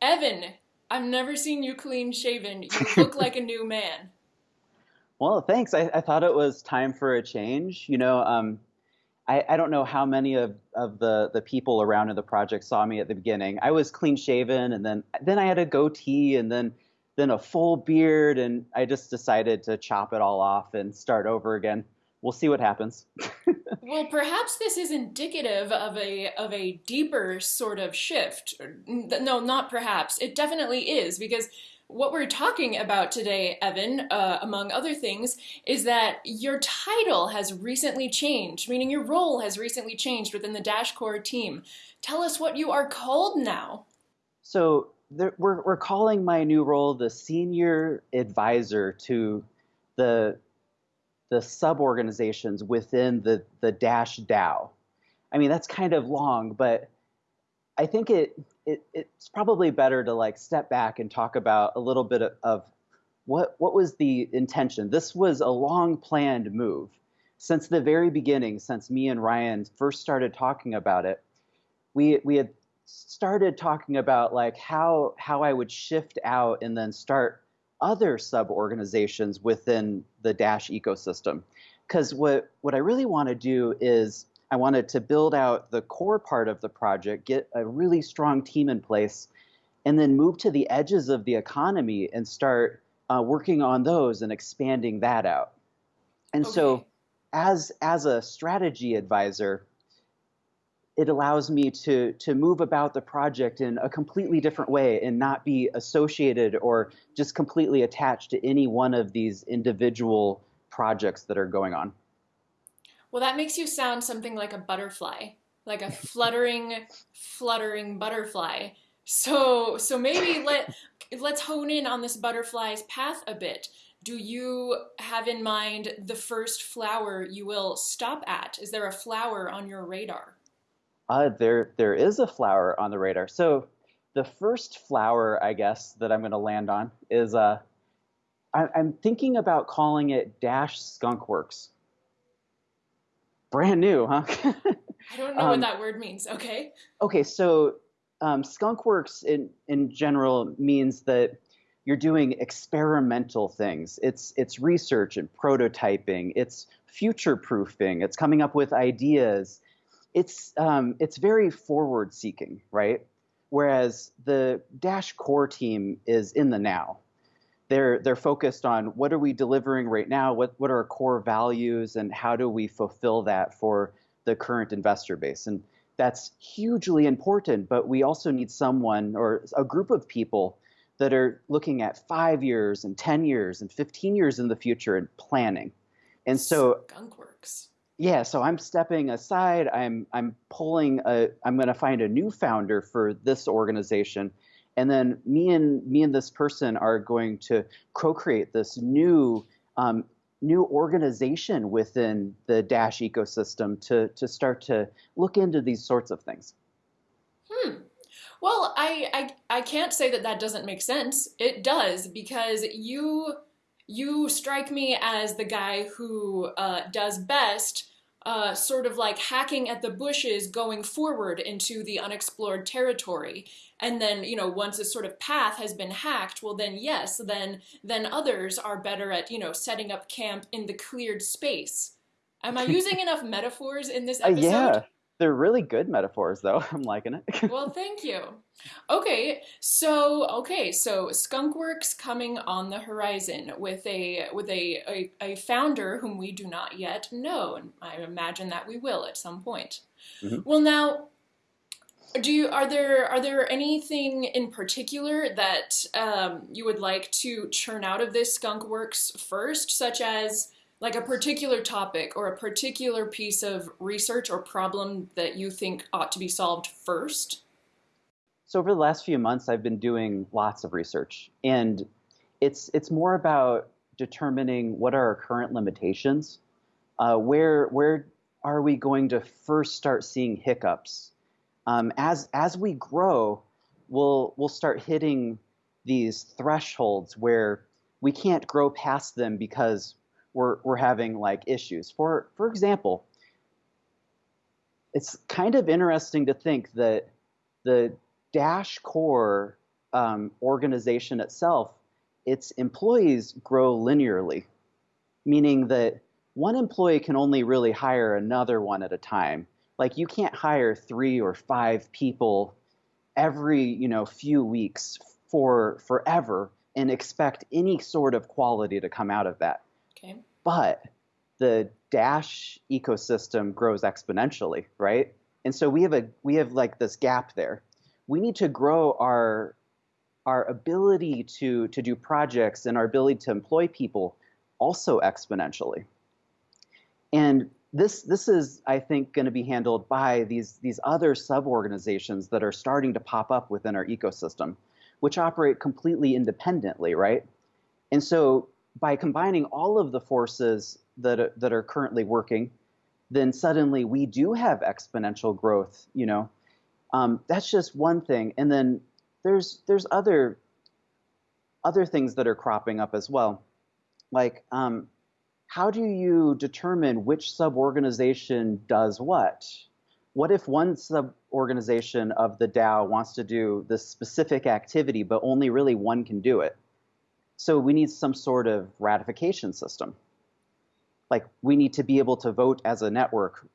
Evan, I've never seen you clean shaven. You look like a new man. Well, thanks. I, I thought it was time for a change. You know, um, I, I don't know how many of, of the, the people around in the project saw me at the beginning. I was clean shaven, and then then I had a goatee, and then then a full beard, and I just decided to chop it all off and start over again. We'll see what happens. well, perhaps this is indicative of a of a deeper sort of shift. No, not perhaps. It definitely is because what we're talking about today, Evan, uh, among other things, is that your title has recently changed, meaning your role has recently changed within the Dash Core team. Tell us what you are called now. So there, we're, we're calling my new role the senior advisor to the the sub-organizations within the, the Dash DAO. I mean, that's kind of long, but I think it, it it's probably better to like step back and talk about a little bit of, of what what was the intention. This was a long planned move since the very beginning. Since me and Ryan first started talking about it, we we had started talking about like how how I would shift out and then start other sub organizations within the Dash ecosystem. Because what what I really want to do is I wanted to build out the core part of the project, get a really strong team in place, and then move to the edges of the economy and start uh, working on those and expanding that out. And okay. so, as as a strategy advisor, it allows me to to move about the project in a completely different way and not be associated or just completely attached to any one of these individual projects that are going on. Well, that makes you sound something like a butterfly, like a fluttering, fluttering butterfly. So, so maybe let let's hone in on this butterfly's path a bit. Do you have in mind the first flower you will stop at? Is there a flower on your radar? Uh, there, there is a flower on the radar. So, the first flower, I guess, that I'm going to land on is uh, I, I'm thinking about calling it Dash Skunkworks brand new, huh? I don't know um, what that word means. Okay. Okay, so um, skunkworks in in general means that you're doing experimental things. It's it's research and prototyping. It's future proofing. It's coming up with ideas. It's um, it's very forward seeking, right? Whereas the Dash core team is in the now. They're they're focused on what are we delivering right now? What what are our core values? And how do we fulfill that for the current investor base? And that's hugely important but we also need someone or a group of people that are looking at 5 years and 10 years and 15 years in the future and planning. And so skunkworks yeah so i'm stepping aside i'm i'm pulling a i'm going to find a new founder for this organization and then me and me and this person are going to co-create this new um, new organization within the Dash ecosystem to to start to look into these sorts of things. Hmm. Well, I, I I can't say that that doesn't make sense. It does because you you strike me as the guy who uh, does best uh, sort of like hacking at the bushes going forward into the unexplored territory. And then, you know, once a sort of path has been hacked, well then yes, then then others are better at, you know, setting up camp in the cleared space. Am I using enough metaphors in this episode? Uh, yeah. They're really good metaphors, though. I'm liking it. well, thank you. Okay, so okay, so Skunkworks coming on the horizon with a with a, a, a founder whom we do not yet know, and I imagine that we will at some point. Mm-hmm. Well, now, do you are there are there anything in particular that um, you would like to churn out of this Skunkworks first, such as like a particular topic or a particular piece of research or problem that you think ought to be solved first? So over the last few months, I've been doing lots of research, and it's it's more about determining what are our current limitations, uh, where where are we going to first start seeing hiccups. Um, as as we grow, we'll we'll start hitting these thresholds where we can't grow past them because we're, we're having like issues. For, for example, it's kind of interesting to think that the Dash core um, organization itself, its employees grow linearly, meaning that one employee can only really hire another one at a time. Like you can't hire three or five people every you know few weeks for forever and expect any sort of quality to come out of that. Okay. But the Dash ecosystem grows exponentially, right? And so we have a we have like this gap there. We need to grow our our ability to to do projects and our ability to employ people also exponentially. And this this is I think going to be handled by these these other sub organizations that are starting to pop up within our ecosystem, which operate completely independently, right? And so by combining all of the forces that that are currently working, then suddenly we do have exponential growth. You know, um, that's just one thing, and then there's there's other other things that are cropping up as well, like um, how do you determine which sub-organization does what? What if one sub-organization of the DAO wants to do this specific activity, but only really one can do it? So we need some sort of ratification system like we need to be able to vote as a network.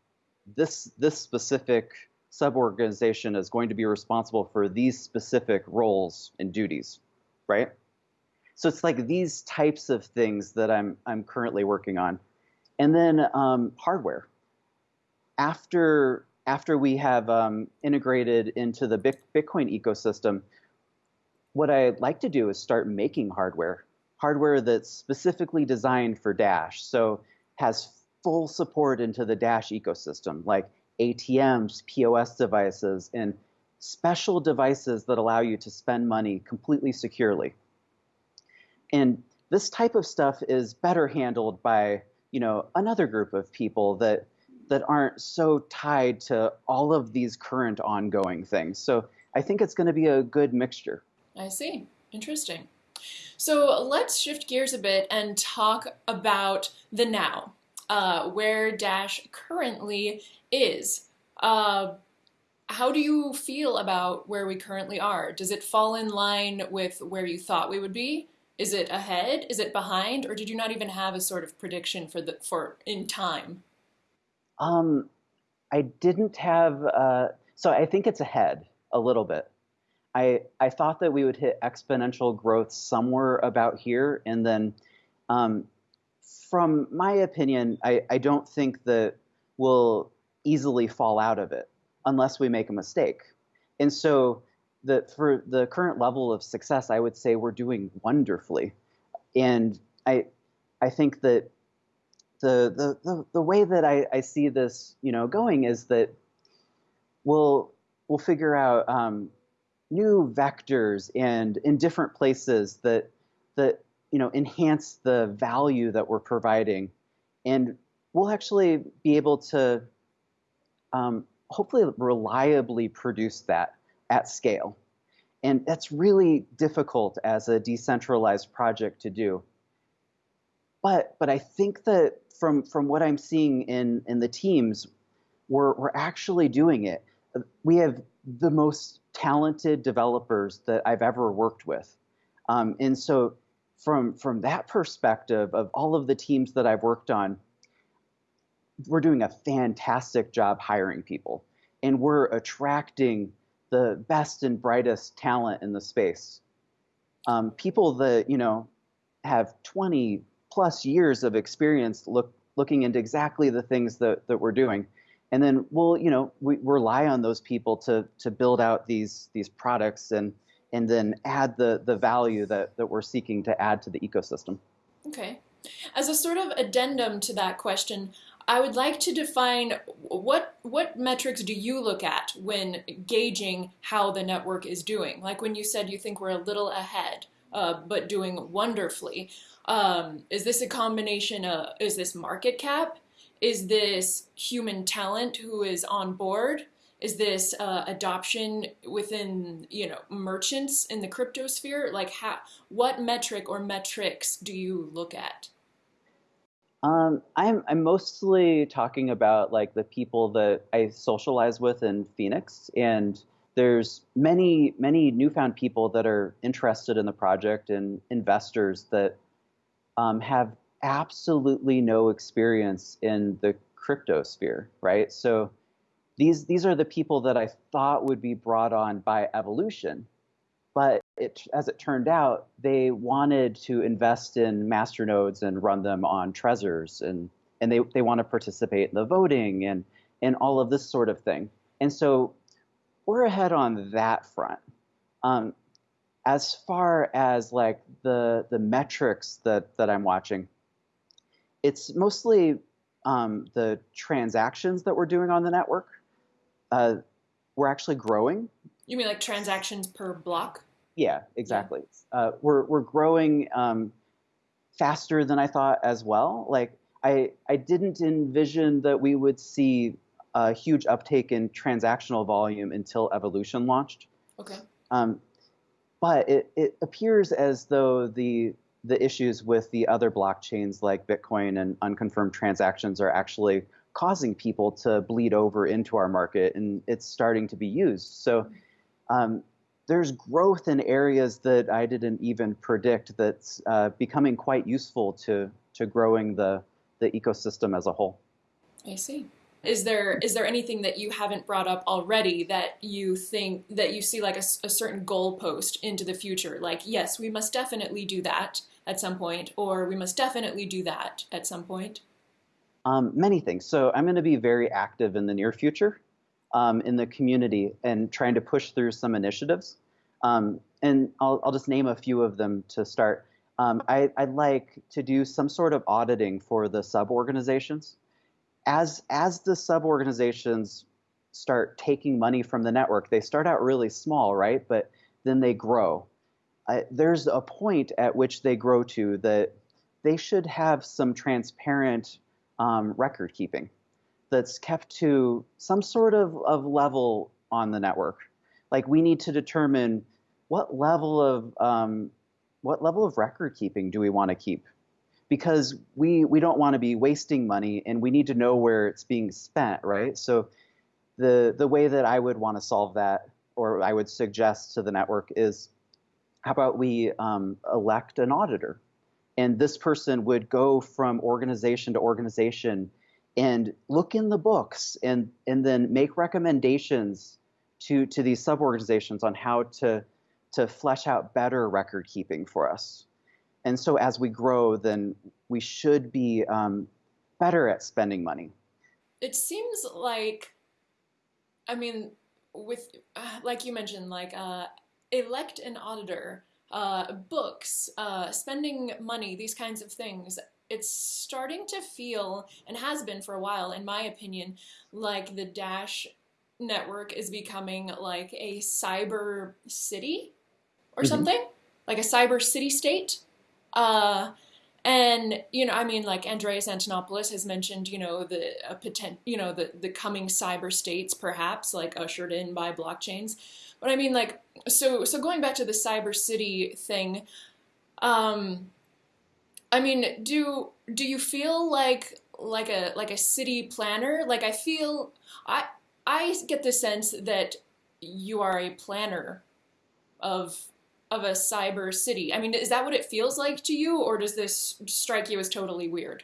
This this specific sub-organization is going to be responsible for these specific roles and duties, right? So it's like these types of things that I'm I'm currently working on, and then um, hardware. After after we have um, integrated into the Bitcoin ecosystem, what I'd like to do is start making hardware, hardware that's specifically designed for Dash. So has full support into the Dash ecosystem, like ATMs, POS devices, and special devices that allow you to spend money completely securely. And this type of stuff is better handled by, you know, another group of people that that aren't so tied to all of these current ongoing things. So I think it's going to be a good mixture. I see. Interesting. So let's shift gears a bit and talk about the now, uh, where Dash currently is. Uh, how do you feel about where we currently are? Does it fall in line with where you thought we would be? Is it ahead? Is it behind? Or did you not even have a sort of prediction for the for in time? Um, I didn't have. Uh, so I think it's ahead a little bit. I, I thought that we would hit exponential growth somewhere about here. And then, um, from my opinion, I, I don't think that we'll easily fall out of it unless we make a mistake. And so, the, for the current level of success, I would say we're doing wonderfully. And I, I think that the, the, the, the way that I, I see this, you know, going is that we'll, we'll figure out um, new vectors and in different places that that you know enhance the value that we're providing, and we'll actually be able to um, hopefully reliably produce that at scale. And that's really difficult as a decentralized project to do. But but I think that from from what I'm seeing in in the teams, we're we're actually doing it. We have the most talented developers that I've ever worked with. Um, and so from from that perspective of all of the teams that I've worked on, we're doing a fantastic job hiring people. And we're attracting the best and brightest talent in the space. Um, people that, you know, have 20 plus years of experience look, looking into exactly the things that, that we're doing and then we'll you know we rely on those people to to build out these these products and and then add the the value that that we're seeking to add to the ecosystem okay as a sort of addendum to that question I would like to define what what metrics do you look at when gauging how the network is doing? Like when you said you think we're a little ahead, uh, but doing wonderfully. Um, is this a combination of is this market cap? Is this human talent who is on board? Is this uh, adoption within you know merchants in the crypto sphere? Like how what metric or metrics do you look at? Um, I'm I'm mostly talking about like the people that I socialize with in Phoenix and there's many many newfound people that are interested in the project and investors that um, have absolutely no experience in the crypto sphere, right? So these these are the people that I thought would be brought on by evolution, but it, as it turned out, they wanted to invest in masternodes and run them on Trezors, and and they they want to participate in the voting and and all of this sort of thing. And so we're ahead on that front. Um, as far as like the the metrics that that I'm watching, it's mostly um, the transactions that we're doing on the network. Uh, we're actually growing. You mean like transactions per block? Yeah, exactly. Yeah. Uh, we're we're growing um, faster than I thought as well. Like I I didn't envision that we would see a huge uptake in transactional volume until Evolution launched. Okay. Um, but it, it appears as though the the issues with the other blockchains like Bitcoin and unconfirmed transactions are actually causing people to bleed over into our market, and it's starting to be used. So um, there's growth in areas that I didn't even predict that's uh, becoming quite useful to to growing the the ecosystem as a whole. I see. Is there is there anything that you haven't brought up already that you think that you see like a, a certain goalpost into the future? Like, yes, we must definitely do that at some point, or we must definitely do that at some point. Um, many things. So I'm going to be very active in the near future um, in the community and trying to push through some initiatives. Um, and I'll, I'll, just name a few of them to start. Um, I, would like to do some sort of auditing for the sub organizations as as the sub organizations start taking money from the network, they start out really small, right? But then they grow. Uh, there's a point at which they grow to that they should have some transparent um, record keeping that's kept to some sort of, of level on the network. Like we need to determine what level of um, what level of record keeping do we want to keep because we we don't want to be wasting money and we need to know where it's being spent, right? So the the way that I would want to solve that, or I would suggest to the network, is how about we um, elect an auditor, and this person would go from organization to organization and look in the books and and then make recommendations to to these sub organizations on how to to flesh out better record keeping for us and so as we grow, then we should be um, better at spending money. It seems like, I mean, with like you mentioned, like uh, elect an auditor, uh, books, uh, spending money, these kinds of things. It's starting to feel, and has been for a while, in my opinion, like the Dash network is becoming like a cyber city or mm-hmm. something, like a cyber city state. Uh, and you know, I mean, like Andreas Antonopoulos has mentioned, you know, the uh, potent, you know, the the coming cyber states, perhaps like ushered in by blockchains. But I mean, like, so so going back to the cyber city thing, um, I mean, do do you feel like like a like a city planner? Like I feel I I get the sense that you are a planner of of a cyber city. I mean, is that what it feels like to you, or does this strike you as totally weird?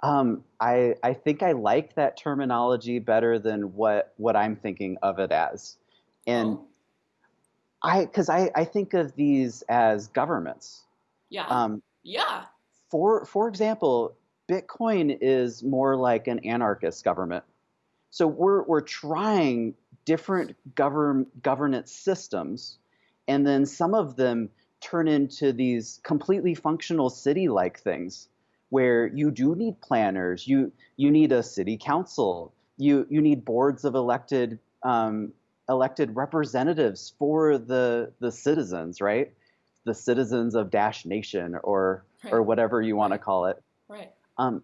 Um, I I think I like that terminology better than what what I'm thinking of it as, and oh. I because I I think of these as governments. Yeah. Um, yeah. For for example, Bitcoin is more like an anarchist government. So we're we're trying different govern governance systems and then some of them turn into these completely functional city-like things where you do need planners, you you need a city council, you you need boards of elected um, elected representatives for the the citizens, right? The citizens of Dash Nation or right. or whatever you want right. to call it. Right. Um,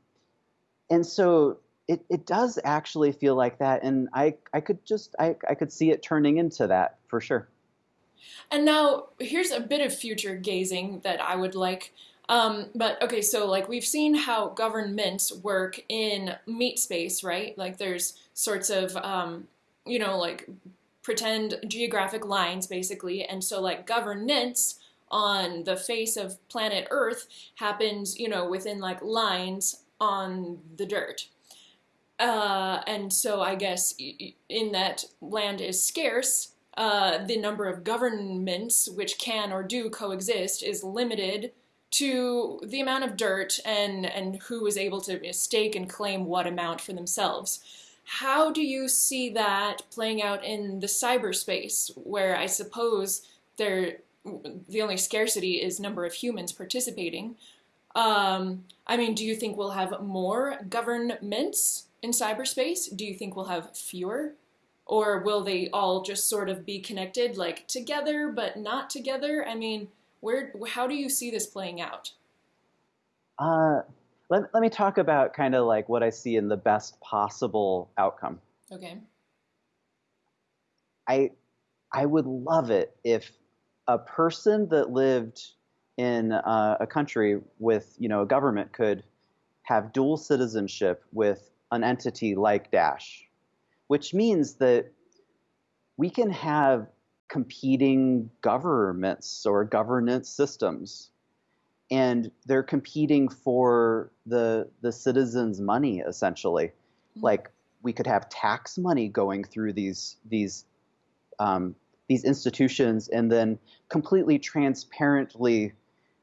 and so it, it does actually feel like that, and I I could just I I could see it turning into that for sure. And now here's a bit of future gazing that I would like. Um, but okay, so like we've seen how governments work in meat space, right? Like there's sorts of, um, you know, like pretend geographic lines basically, and so like governance on the face of planet Earth happens, you know, within like lines on the dirt. Uh, and so I guess in that land is scarce, uh, the number of governments which can or do coexist is limited to the amount of dirt and, and who is able to stake and claim what amount for themselves. How do you see that playing out in the cyberspace, where I suppose there the only scarcity is number of humans participating? Um, I mean, do you think we'll have more governments in cyberspace? Do you think we'll have fewer? Or will they all just sort of be connected, like together but not together? I mean, where, how do you see this playing out? Uh, let, let me talk about kind of like what I see in the best possible outcome. Okay. I, I would love it if a person that lived in uh, a country with, you know, a government could have dual citizenship with an entity like Dash, which means that we can have competing governments or governance systems and they're competing for the the citizens money essentially mm-hmm. like we could have tax money going through these these um, these institutions and then completely transparently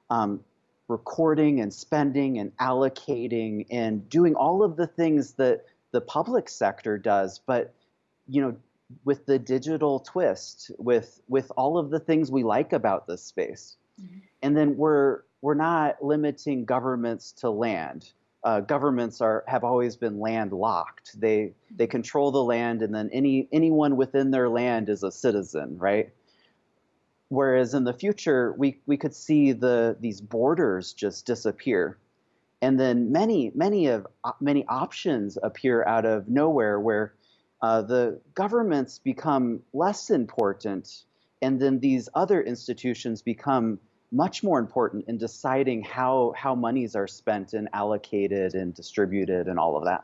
um, recording and spending and allocating and doing all of the things that the public sector does, but you know, with the digital twist, with with all of the things we like about this space, mm-hmm. and then we're we're not limiting governments to land. Uh, governments are have always been landlocked. They they control the land, and then any anyone within their land is a citizen, right? Whereas in the future, we, we could see the these borders just disappear. And then many, many of many options appear out of nowhere where uh, the governments become less important, and then these other institutions become much more important in deciding how how monies are spent and allocated and distributed and all of that.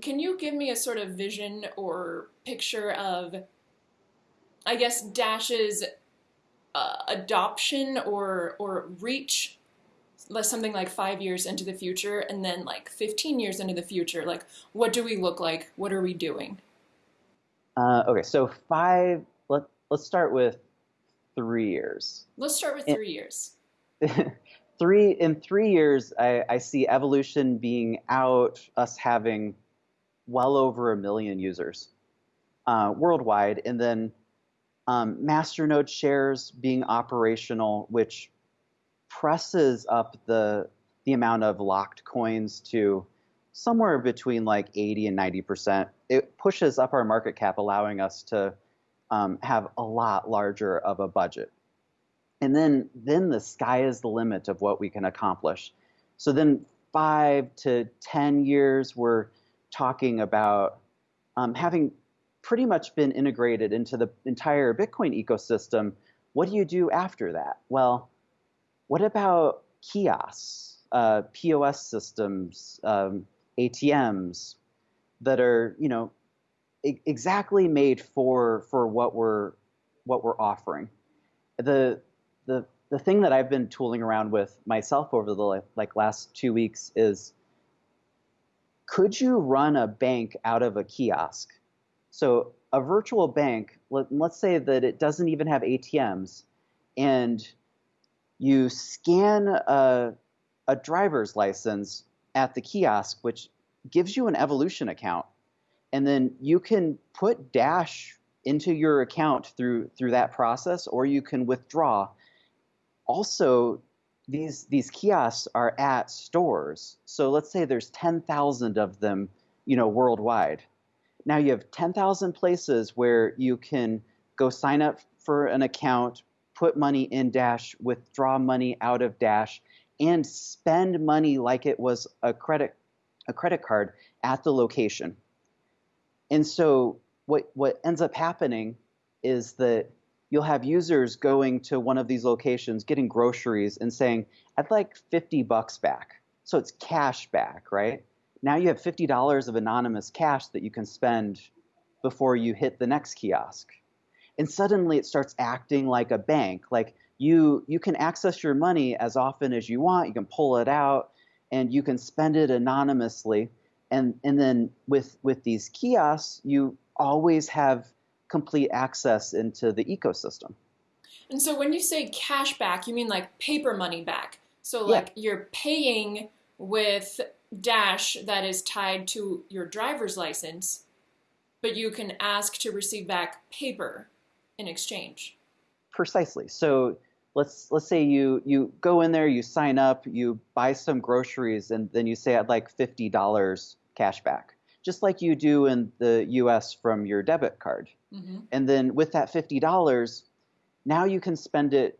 Can you give me a sort of vision or picture of, I guess, Dash's uh, adoption or or reach something like five years into the future and then like 15 years into the future like what do we look like? What are we doing? Uh, okay so five let, let's start with three years. Let's start with three in, years. three in three years I, I see evolution being out us having well over a million users uh, worldwide. And then um, Masternode shares being operational, which presses up the the amount of locked coins to somewhere between like 80 and 90 percent. It pushes up our market cap, allowing us to um, have a lot larger of a budget. And then then the sky is the limit of what we can accomplish. So then five to 10 years, we're talking about um, having pretty much been integrated into the entire Bitcoin ecosystem. What do you do after that? Well, what about kiosks, uh, POS systems, um, ATMs that are, you know, exactly made for for what we're what we're offering? The the the thing that I've been tooling around with myself over the like last two weeks is could you run a bank out of a kiosk? So a virtual bank, let, us say that it doesn't even have ATMs, and you scan a, a driver's license at the kiosk, which gives you an evolution account, and then you can put Dash into your account through through that process, or you can withdraw. Also, these these kiosks are at stores. So let's say there's 10,000 of them, you know, worldwide now you have 10,000 places where you can go sign up for an account, put money in Dash, withdraw money out of Dash, and spend money like it was a credit a credit card at the location. And so what what ends up happening is that you'll have users going to one of these locations, getting groceries and saying, "I'd like 50 bucks back." So it's cash back, right? now you have $50 of anonymous cash that you can spend before you hit the next kiosk. And suddenly it starts acting like a bank. Like you you can access your money as often as you want. You can pull it out, and you can spend it anonymously. And and then with with these kiosks, you always have complete access into the ecosystem. And so when you say cash back, you mean like paper money back. So like yeah. you're paying with Dash that is tied to your driver's license, but you can ask to receive back paper in exchange. Precisely. So let's let's say you you go in there, you sign up, you buy some groceries, and then you say I'd like fifty dollars cash back, just like you do in the U.S. from your debit card. Mm-hmm. And then with that fifty dollars, now you can spend it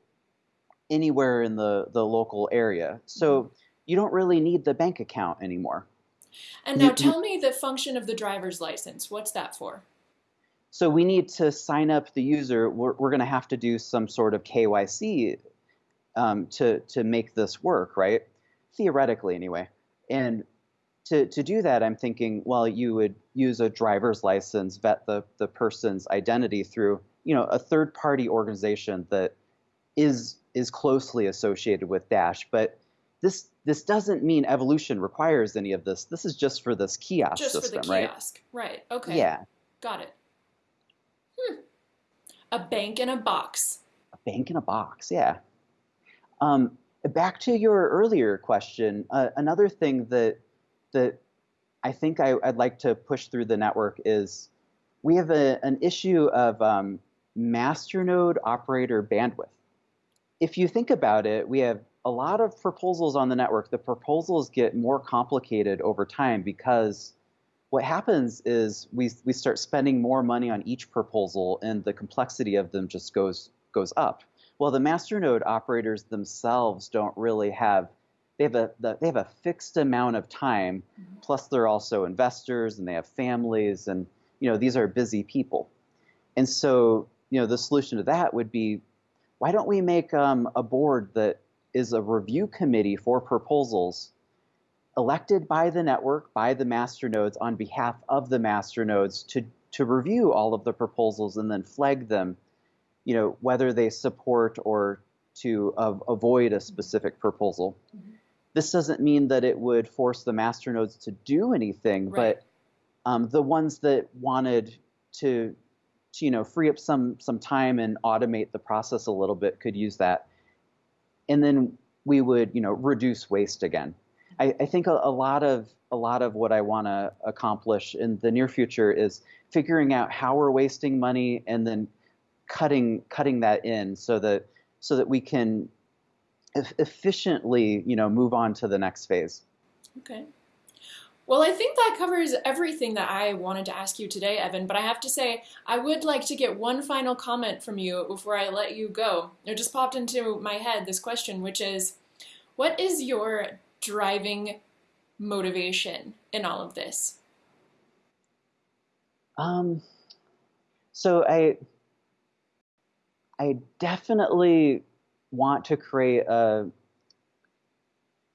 anywhere in the the local area. So mm-hmm. you don't really need the bank account anymore. And now you, tell me the function of the driver's license. What's that for? So we need to sign up the user. We're, we're going to have to do some sort of KYC um, to to make this work, right? Theoretically, anyway. And to, to do that, I'm thinking, well, you would use a driver's license, vet the, the person's identity through, you know, a third party organization that is is closely associated with Dash. But this this doesn't mean evolution requires any of this. This is just for this kiosk just system, for the kiosk. right? Right. Okay. Yeah. Got it. Hmm. A bank in a box. A bank in a box, yeah. Um, back to your earlier question, uh, another thing that that I think I, would like to push through the network is we have a, an issue of um, masternode operator bandwidth. If you think about it, we have a lot of proposals on the network. The proposals get more complicated over time because what happens is we, we start spending more money on each proposal and the complexity of them just goes goes up. Well, the masternode operators themselves don't really have they have a they have a fixed amount of time. Mm-hmm. Plus, they're also investors and they have families, and you know these are busy people. And so, you know, the solution to that would be, why don't we make um, a board that is a review committee for proposals elected by the network, by the master nodes on behalf of the master nodes to, to review all of the proposals and then flag them, you know, whether they support or to uh, avoid a specific proposal. Mm-hmm. This doesn't mean that it would force the master nodes to do anything, right. but um, the ones that wanted to, to, you know, free up some some time and automate the process a little bit could use that. And then we would, you know, reduce waste again. I, I think a, a, lot of a lot of what I want to accomplish in the near future is figuring out how we're wasting money and then cutting cutting that in so that so that we can e- efficiently you know move on to the next phase. Okay. Well, I think that covers everything that I wanted to ask you today, Evan. But I have to say, I would like to get one final comment from you before I let you go. It just popped into my head this question, which is what is your driving motivation in all of this? Um, so I, I definitely want to create a,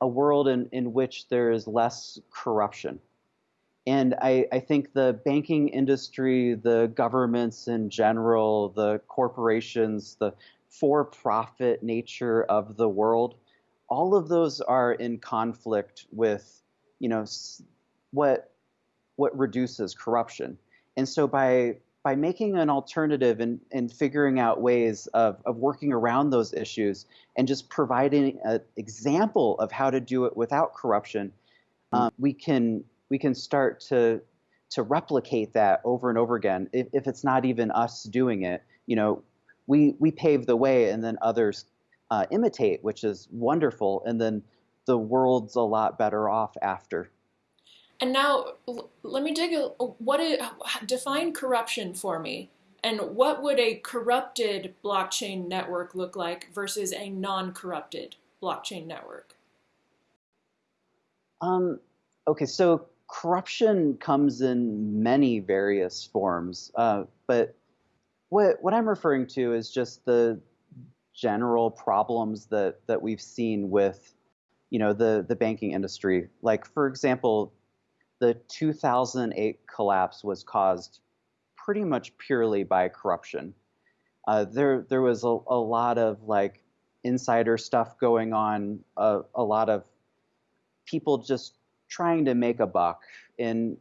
a world in, in which there is less corruption. And I, I think the banking industry, the governments in general, the corporations, the for profit nature of the world all of those are in conflict with, you know, what what reduces corruption. And so by by making an alternative and, and figuring out ways of, of working around those issues and just providing an example of how to do it without corruption, um, we can we can start to to replicate that over and over again. If, if it's not even us doing it, you know, we we pave the way and then others uh, imitate, which is wonderful, and then the world's a lot better off after. And now, let me dig a what is, define corruption for me, and what would a corrupted blockchain network look like versus a non-corrupted blockchain network? Um, okay, so corruption comes in many various forms, uh, but what what I'm referring to is just the general problems that that we've seen with you know the the banking industry like for example the 2008 collapse was caused pretty much purely by corruption Uh, there there was a, a lot of like insider stuff going on, uh, a lot of people just trying to make a buck and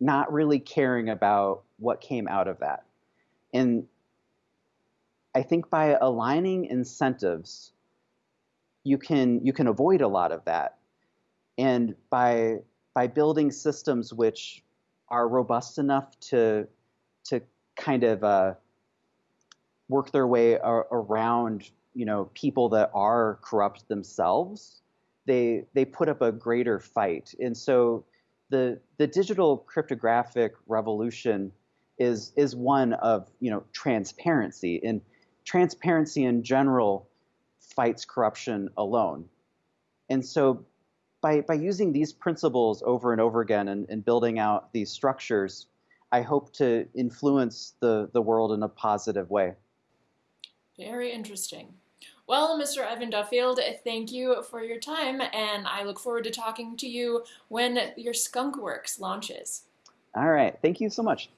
not really caring about what came out of that. And I think by aligning incentives, you can you can avoid a lot of that. And by by building systems which are robust enough to to kind of uh, work their way ar- around you know people that are corrupt themselves, they they put up a greater fight. And so the the digital cryptographic revolution is is one of you know transparency and transparency in general fights corruption alone. And so by, by using these principles over and over again and, and building out these structures, I hope to influence the, the world in a positive way. Very interesting. Well, Mr. Evan Duffield, thank you for your time, and I look forward to talking to you when your Skunk Works launches. All right. Thank you so much.